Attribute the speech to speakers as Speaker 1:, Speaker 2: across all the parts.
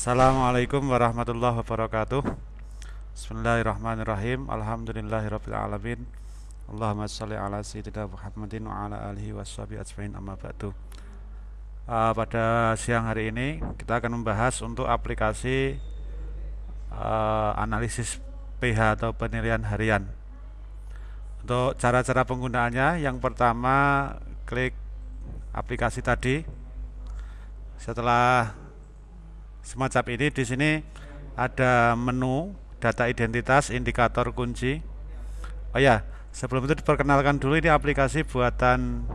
Speaker 1: Assalamualaikum warahmatullahi wabarakatuh. Bismillahirrahmanirrahim. Alhamdulillahirrabbilalamin Allahumma salli ala sayyidina Muhammadin wa ala alihi washabi ajmain amma ba'du. Uh, Pada siang hari ini kita akan membahas untuk aplikasi uh, analisis PH atau penilaian harian. Untuk cara-cara penggunaannya yang pertama klik aplikasi tadi. Setelah semacam ini di sini ada menu data identitas indikator kunci. Oh ya sebelum itu diperkenalkan dulu ini aplikasi buatan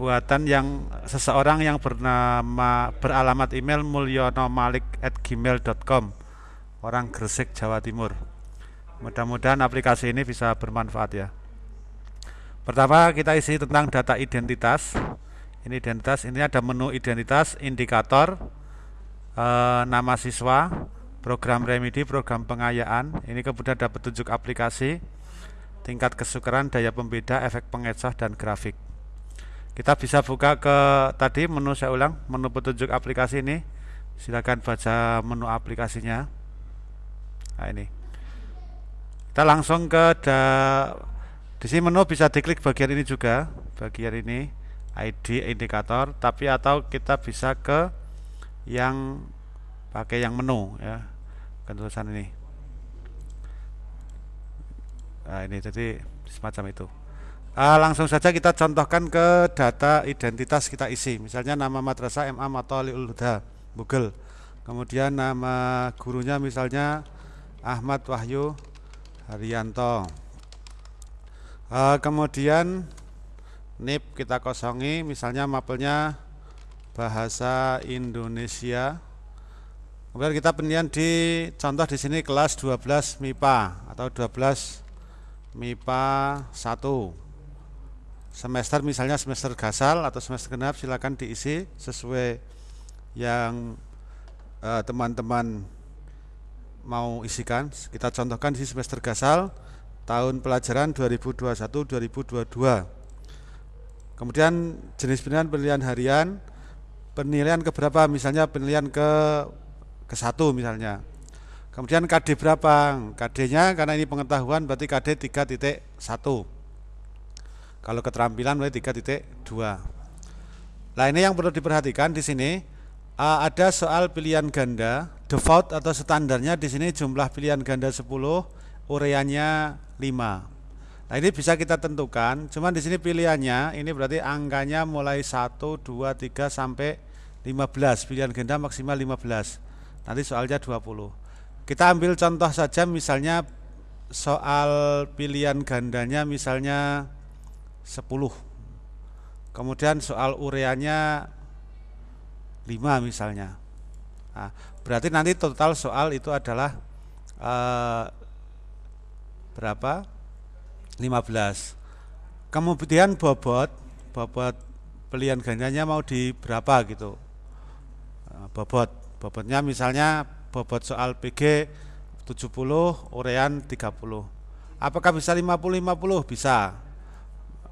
Speaker 1: buatan yang seseorang yang bernama beralamat email mulyonomalik@gmail.com orang Gresik Jawa Timur. Mudah-mudahan aplikasi ini bisa bermanfaat ya. Pertama kita isi tentang data identitas. Ini identitas ini ada menu identitas indikator e, nama siswa, program remedi, program pengayaan. Ini kemudian ada petunjuk aplikasi, tingkat kesukaran, daya pembeda, efek pengecoh dan grafik. Kita bisa buka ke tadi menu saya ulang, menu petunjuk aplikasi ini. Silakan baca menu aplikasinya. Nah ini. Kita langsung ke da, di sini menu bisa diklik bagian ini juga, bagian ini ID indikator, tapi atau kita bisa ke yang pakai yang menu ya tulisan ini. Nah ini jadi semacam itu. Uh, langsung saja kita contohkan ke data identitas kita isi. Misalnya nama madrasah MA Matoliul Huda Google kemudian nama gurunya misalnya Ahmad Wahyu Haryanto. Uh, kemudian NIP kita kosongi misalnya mapelnya bahasa Indonesia. Kemudian kita penilaian di contoh di sini kelas 12 MIPA atau 12 MIPA 1. Semester misalnya semester gasal atau semester genap silakan diisi sesuai yang eh, teman-teman uh, mau isikan. Kita contohkan di semester gasal tahun pelajaran 2021-2022. Kemudian jenis penilaian penilaian harian penilaian ke berapa misalnya penilaian ke ke satu misalnya. Kemudian KD berapa? KD nya karena ini pengetahuan berarti KD 3.1 kalau keterampilan berarti 3.2 nah ini yang perlu diperhatikan di sini ada soal pilihan ganda default atau standarnya di sini jumlah pilihan ganda 10 ureanya 5 Nah ini bisa kita tentukan, cuman di sini pilihannya ini berarti angkanya mulai 1, 2, 3 sampai 15 pilihan ganda maksimal 15 nanti soalnya 20 kita ambil contoh saja misalnya soal pilihan gandanya misalnya 10 kemudian soal ureanya 5 misalnya. Nah, berarti nanti total soal itu adalah eh, berapa? 15 kemudian bobot bobot pilihan gandanya mau di berapa gitu. Bobot bobotnya misalnya bobot soal PG 70 urean 30 apakah bisa 50 50 bisa.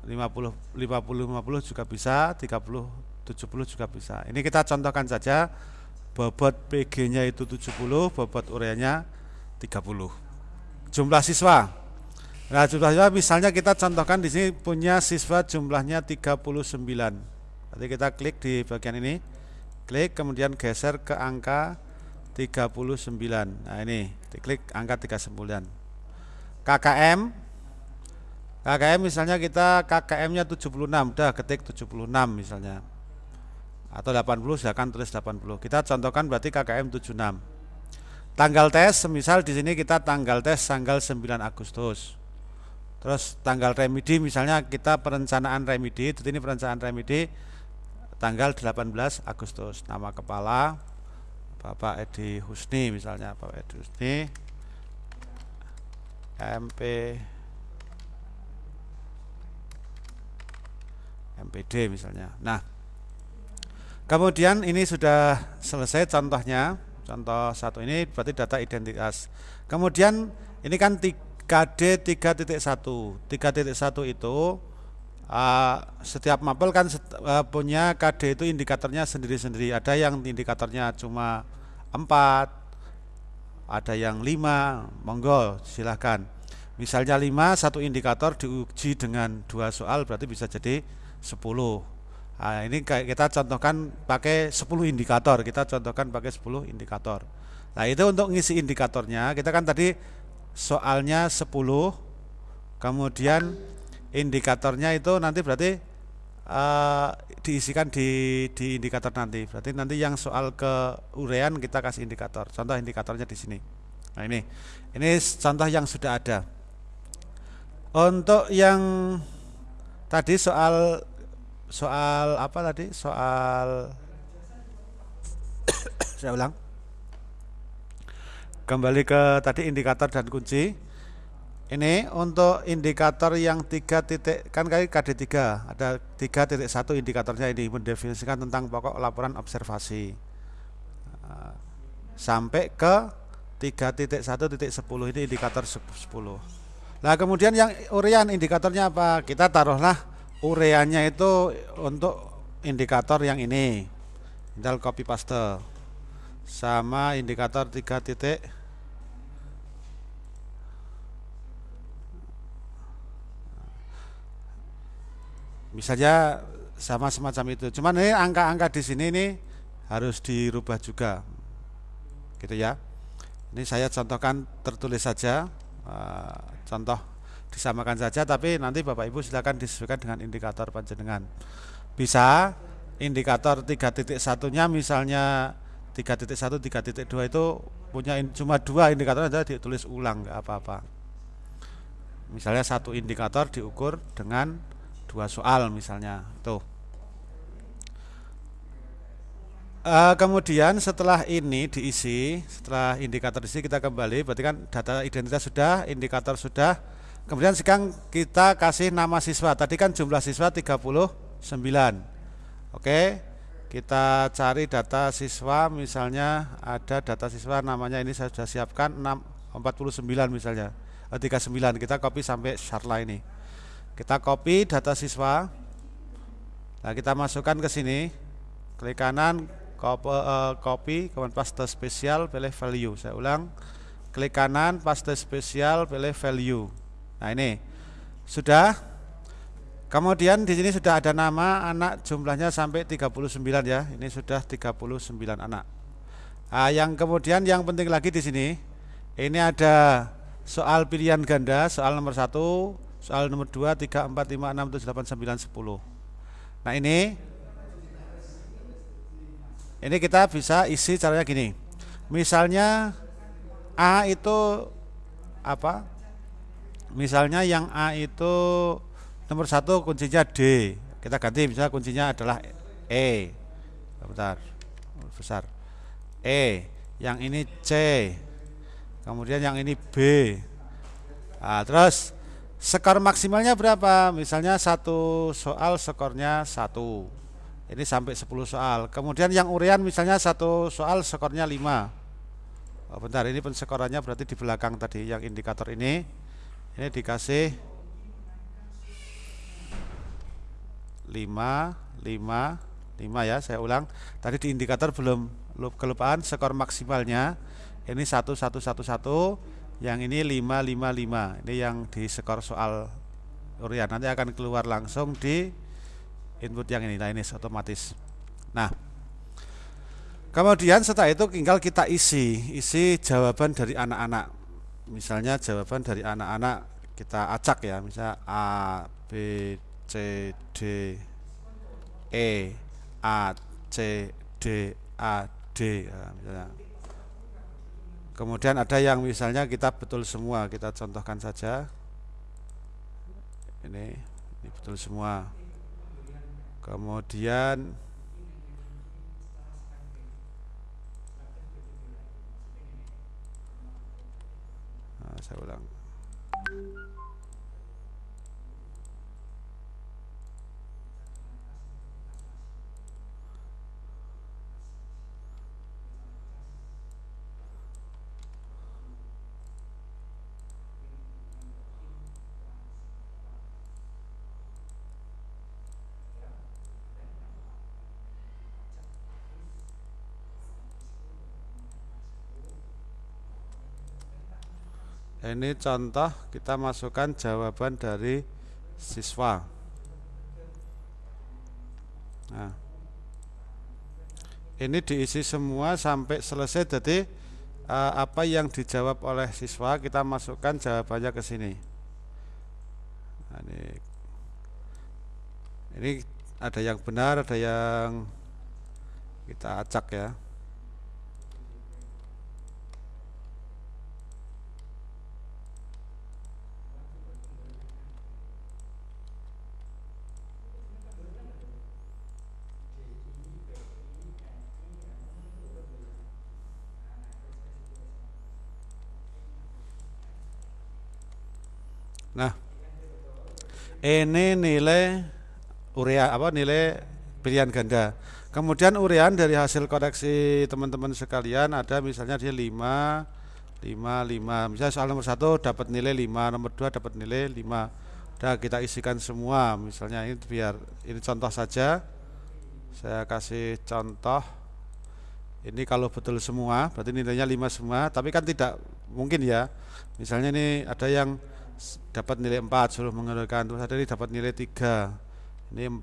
Speaker 1: 50 50 50 juga bisa 30 70 juga bisa. Ini kita contohkan saja bobot PG nya itu 70 bobot ureanya 30 jumlah siswa. Nah jumlah siswa misalnya kita contohkan di sini punya siswa jumlahnya 39 nanti kita klik di bagian ini klik kemudian geser ke angka 39 nah ini diklik angka 39 KKM KKM misalnya kita KKM nya 76 udah ketik 76 misalnya. Atau 80 silakan tulis 80 kita contohkan berarti KKM 76 tanggal tes semisal di sini kita tanggal tes tanggal 9 Agustus. Terus tanggal remedi misalnya kita perencanaan remedi ini perencanaan remedi tanggal 18 Agustus. Nama kepala Bapak Edi Husni misalnya Bapak Edi Husni. MP MPD misalnya. Nah kemudian ini sudah selesai contohnya. Contoh satu ini berarti data identitas. Kemudian ini kan KD 3.1 3.1 itu uh, setiap mapel kan uh, punya KD itu indikatornya sendiri-sendiri. Ada yang indikatornya cuma empat ada yang lima. Monggo silahkan. Misalnya lima satu indikator diuji dengan dua soal berarti bisa jadi sepuluh. Nah, ini kita contohkan pakai 10 indikator. Kita contohkan pakai 10 indikator. Nah itu untuk ngisi indikatornya kita kan tadi soalnya 10 kemudian indikatornya itu nanti berarti uh, diisikan di, di indikator nanti. Berarti nanti yang soal ke urean kita kasih indikator. Contoh indikatornya di sini. Nah ini, ini contoh yang sudah ada. Untuk yang tadi soal soal apa tadi? Soal saya ulang. Kembali ke tadi indikator dan kunci ini untuk indikator yang tiga titik kan kali KD3 ada tiga titik satu indikatornya ini mendefinisikan tentang pokok laporan observasi nah, sampai ke tiga titik satu titik sepuluh ini indikator sepuluh. Nah kemudian yang urean indikatornya apa? Kita taruhlah ureannya itu untuk indikator yang ini, tinggal copy paste sama indikator tiga titik misalnya sama semacam itu. Cuman ini angka-angka di sini ini harus dirubah juga. Gitu ya. Ini saya contohkan tertulis saja. Uh, contoh disamakan saja tapi nanti Bapak Ibu silakan disesuaikan dengan indikator panjenengan. Bisa indikator 3.1 nya misalnya 3.1 3.2 itu punya cuma dua indikator saja ditulis ulang nggak apa-apa. Misalnya satu indikator diukur dengan dua soal misalnya. Tuh. Uh, kemudian setelah ini diisi setelah indikator diisi kita kembali berarti kan data identitas sudah indikator sudah. Kemudian sekarang kita kasih nama siswa. Tadi kan jumlah siswa 39 oke kita cari data siswa misalnya ada data siswa namanya ini saya sudah siapkan 6, 49 misalnya. 39 kita copy sampai Sharla ini kita copy data siswa. Nah, kita masukkan ke sini. Klik kanan, copy, uh, copy kemudian paste spesial, pilih value. Saya ulang. Klik kanan, paste spesial, pilih value. Nah, ini sudah. Kemudian di sini sudah ada nama anak jumlahnya sampai 39 ya. Ini sudah 39 anak. Nah, yang kemudian yang penting lagi di sini ini ada soal pilihan ganda, soal nomor satu soal nomor 2, 3, 4, 5, 6, 7, 8, 9, 10 nah ini ini kita bisa isi caranya gini. Misalnya A itu apa? Misalnya yang A itu nomor satu kuncinya D. Kita ganti misalnya kuncinya adalah E. Bentar besar. E. Yang ini C. Kemudian yang ini B. Nah, terus skor maksimalnya berapa? Misalnya satu soal skornya satu. Ini sampai 10 soal. Kemudian yang urian misalnya satu soal skornya 5 oh, bentar ini pensekorannya berarti di belakang tadi yang indikator ini. Ini dikasih 5 5 5 ya saya ulang. Tadi di indikator belum kelupaan skor maksimalnya. Ini 1111 yang ini 555 ini yang di skor soal urian. Nanti akan keluar langsung di input yang ini. Nah ini otomatis. Nah kemudian setelah itu tinggal kita isi. Isi jawaban dari anak-anak. Misalnya jawaban dari anak-anak kita acak ya. Misalnya A B C D E A C D A D. Ya, misalnya Kemudian ada yang misalnya kita betul semua, kita contohkan saja. Ini, ini betul semua. Kemudian nah, saya ulang. Ini contoh kita masukkan jawaban dari siswa. Nah. Ini diisi semua sampai selesai jadi uh, apa yang dijawab oleh siswa kita masukkan jawabannya ke sini. Nah, ini. Ini ada yang benar ada yang kita acak ya Nah, ini nilai urea apa nilai pilihan ganda. Kemudian urean dari hasil koreksi teman-teman sekalian ada misalnya dia 5 5 5. Misalnya soal nomor 1 dapat nilai 5, nomor 2 dapat nilai 5. Udah kita isikan semua. Misalnya ini biar ini contoh saja. Saya kasih contoh. Ini kalau betul semua, berarti nilainya 5 semua, tapi kan tidak mungkin ya. Misalnya ini ada yang dapat nilai 4 suruh mengeluarkan terus ada ini dapat nilai 3 ini 4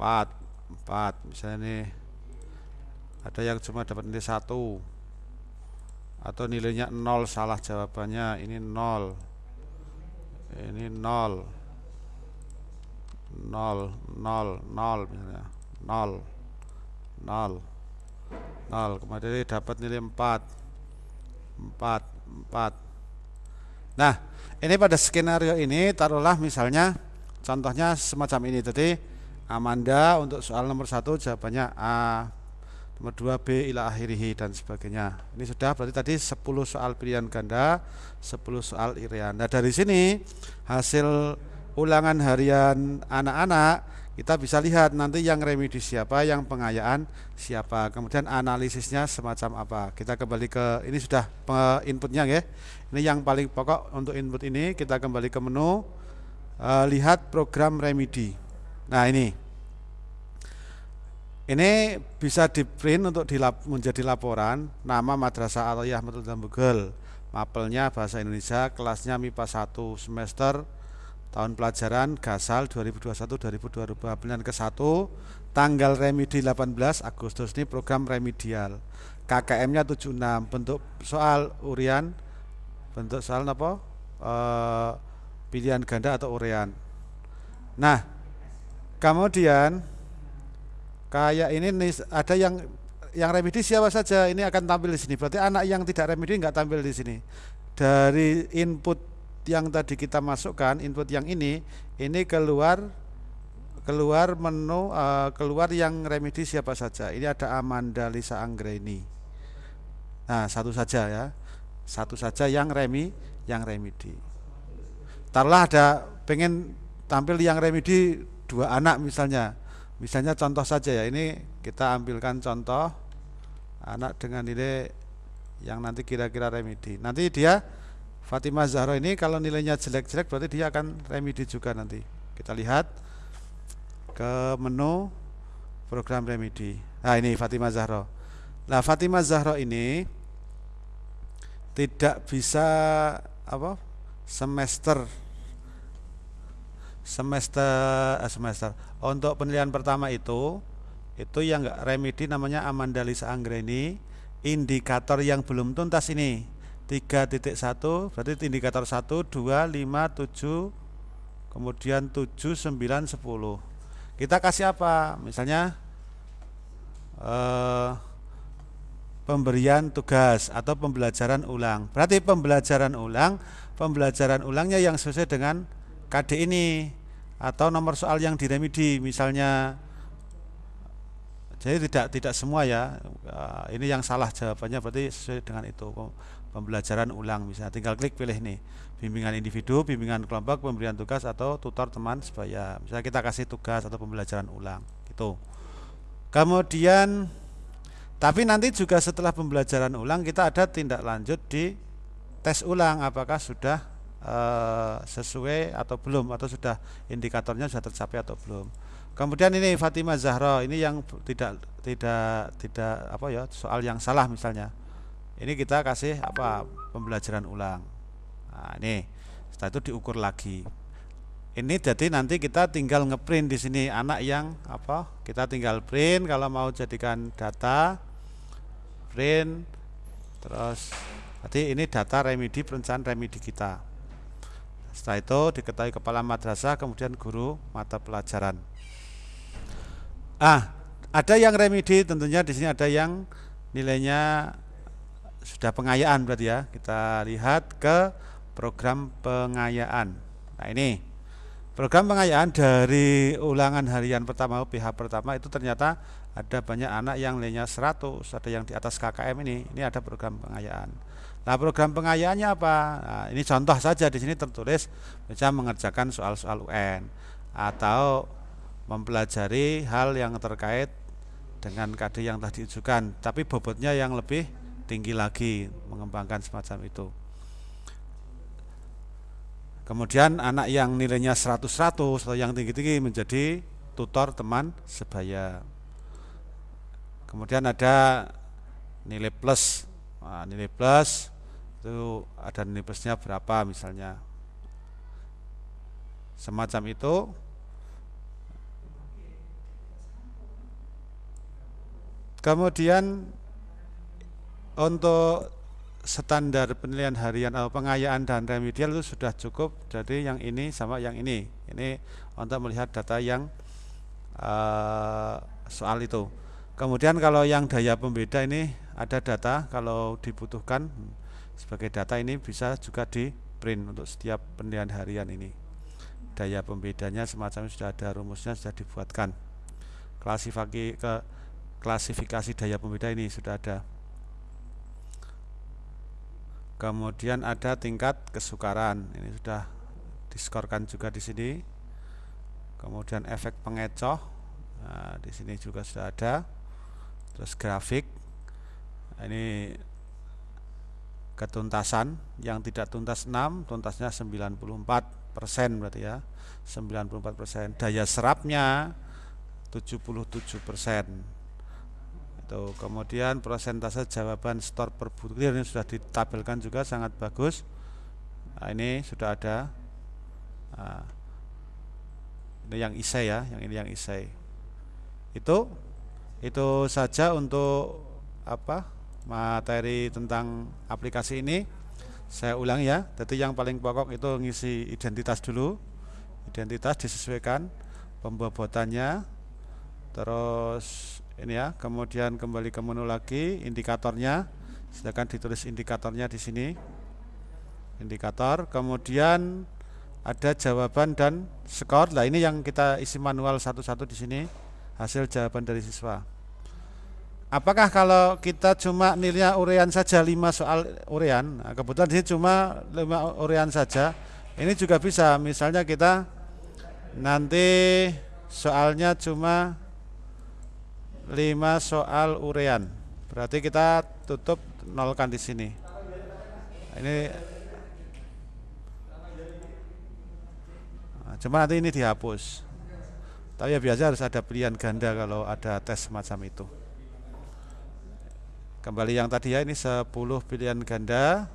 Speaker 1: 4 4 misalnya ini ada yang cuma dapat nilai 1 atau nilainya 0 salah jawabannya. Ini 0 ini 0 0 0 0 misalnya. 0 0 0 kemudian dapat nilai 4 empat empat. Nah ini pada skenario ini taruhlah misalnya contohnya semacam ini. Tadi Amanda untuk soal nomor satu jawabannya A. Nomor 2 B ila akhirihi dan sebagainya. Ini sudah berarti tadi 10 soal pilihan ganda 10 soal irian. Nah dari sini hasil ulangan harian anak-anak kita bisa lihat nanti yang remedi siapa, yang pengayaan siapa. Kemudian analisisnya semacam apa. Kita kembali ke ini sudah inputnya ya. Ini yang paling pokok untuk input ini kita kembali ke menu e, lihat program remedi. Nah, ini. Ini bisa di print untuk dilap, menjadi laporan nama Madrasah Aliyah Matul Google. Mapelnya bahasa Indonesia, kelasnya MIPA 1 semester tahun pelajaran Gasal 2021-2022 pilihan ke-1 tanggal remedi 18 Agustus ini program remedial. KKM-nya 76 bentuk soal urian bentuk soal apa? E, pilihan ganda atau urian. Nah kemudian kayak ini ada yang yang remedi siapa saja? Ini akan tampil di sini. Berarti anak yang tidak remedi nggak tampil di sini. Dari input yang tadi kita masukkan input yang ini ini keluar keluar menu uh, keluar yang remedi siapa saja. Ini ada Amanda Lisa Anggreni. Nah satu saja ya. Satu saja yang remi yang remedi. Taruhlah ada pengen tampil yang remedi dua anak misalnya. Misalnya contoh saja ya. Ini kita ambilkan contoh anak dengan nilai yang nanti kira-kira remedi. Nanti dia Fatimah Zahra ini kalau nilainya jelek-jelek berarti dia akan remedi juga nanti. Kita lihat ke menu program remedi. Nah ini Fatimah Zahra. Nah Fatimah Zahra ini tidak bisa apa semester semester eh, semester untuk penilaian pertama itu itu yang enggak remedi namanya Amanda Lisa Anggreni indikator yang belum tuntas ini 3.1 berarti indikator 1 2 5 7 kemudian 7 9 10 kita kasih apa? Misalnya eh, pemberian tugas atau pembelajaran ulang. Berarti pembelajaran ulang pembelajaran ulangnya yang sesuai dengan KD ini atau nomor soal yang diremedi misalnya. Jadi tidak tidak semua ya. Eh, ini yang salah jawabannya berarti sesuai dengan itu pembelajaran ulang misalnya tinggal klik pilih nih bimbingan individu, bimbingan kelompok, pemberian tugas atau tutor teman sebaya. Misalnya kita kasih tugas atau pembelajaran ulang gitu. Kemudian tapi nanti juga setelah pembelajaran ulang kita ada tindak lanjut di tes ulang apakah sudah e, sesuai atau belum atau sudah indikatornya sudah tercapai atau belum. Kemudian ini Fatimah Zahra ini yang tidak tidak tidak apa ya soal yang salah misalnya ini kita kasih apa pembelajaran ulang nah ini setelah itu diukur lagi ini jadi nanti kita tinggal ngeprint di sini anak yang apa kita tinggal print kalau mau jadikan data print terus Berarti ini data remedi perencanaan remedi kita. Setelah itu diketahui kepala madrasah kemudian guru mata pelajaran. Ah, ada yang remedi tentunya di sini ada yang nilainya sudah pengayaan berarti ya. Kita lihat ke program pengayaan. Nah, ini program pengayaan dari ulangan harian pertama PH pertama itu ternyata ada banyak anak yang nilainya 100, ada yang di atas KKM ini. Ini ada program pengayaan. Nah program pengayaannya apa? Nah, ini contoh saja di sini tertulis bisa mengerjakan soal-soal UN atau mempelajari hal yang terkait dengan KD yang tadi diujukan, tapi bobotnya yang lebih tinggi lagi mengembangkan semacam itu. Kemudian anak yang nilainya 100-100 atau yang tinggi-tinggi menjadi tutor teman sebaya. Kemudian ada nilai plus. Nah, nilai plus itu ada nilai plusnya berapa misalnya semacam itu kemudian untuk standar penilaian harian atau pengayaan dan remedial itu sudah cukup. Jadi yang ini sama yang ini. Ini untuk melihat data yang uh, soal itu. Kemudian kalau yang daya pembeda ini ada data kalau dibutuhkan sebagai data ini bisa juga di print untuk setiap penilaian harian ini. Daya pembedanya semacam sudah ada rumusnya sudah dibuatkan. Klasifikasi ke klasifikasi daya pembeda ini sudah ada kemudian ada tingkat kesukaran. Ini sudah diskorkan juga di sini. Kemudian efek pengecoh nah, di sini juga sudah ada. Terus grafik ini ketuntasan. Yang tidak tuntas 6 tuntasnya 94 persen berarti ya. 94 persen. Daya serapnya 77 persen itu kemudian persentase jawaban store per butir ini sudah ditabelkan juga sangat bagus. Nah, ini sudah ada. Nah, ini yang isai ya yang ini yang isai. Itu itu saja untuk apa materi tentang aplikasi ini. Saya ulang ya jadi yang paling pokok itu ngisi identitas dulu. Identitas disesuaikan pembobotannya terus ini ya kemudian kembali ke menu lagi indikatornya. Sedangkan ditulis indikatornya di sini. Indikator. Kemudian ada jawaban dan skor. Lah ini yang kita isi manual satu-satu di sini hasil jawaban dari siswa. Apakah kalau kita cuma nilainya urean saja 5 soal urean, nah, kebetulan ini cuma 5 urean saja, ini juga bisa. Misalnya kita nanti soalnya cuma 5 soal urean. Berarti kita tutup nolkan di sini. Ini nah, cuma nanti ini dihapus. Tapi ya biasa harus ada pilihan ganda kalau ada tes semacam itu. Kembali yang tadi ya ini 10 pilihan ganda.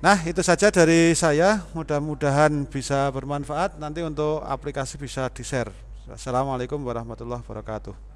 Speaker 1: Nah, itu saja dari saya. Mudah-mudahan bisa bermanfaat. Nanti untuk aplikasi bisa di-share. Assalamualaikum warahmatullahi wabarakatuh.